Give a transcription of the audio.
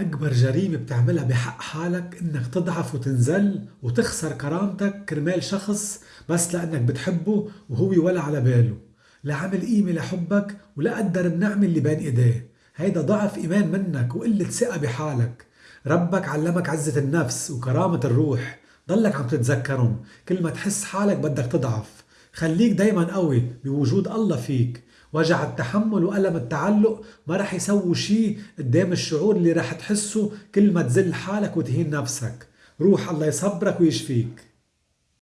أكبر جريمة بتعملها بحق حالك إنك تضعف وتنزل وتخسر كرامتك كرمال شخص بس لأنك بتحبه وهو ولا على باله. لا عمل قيمة لحبك ولا قدر النعمة اللي بين إيديه. هيدا ضعف إيمان منك وقلة ثقة بحالك. ربك علمك عزة النفس وكرامة الروح. ضلك عم تتذكرهم. كل ما تحس حالك بدك تضعف. خليك دايما قوي بوجود الله فيك. وجع التحمل وألم التعلق ما رح يسووا شي قدام الشعور اللي رح تحسه كل ما تزل حالك وتهين نفسك. روح الله يصبرك ويشفيك.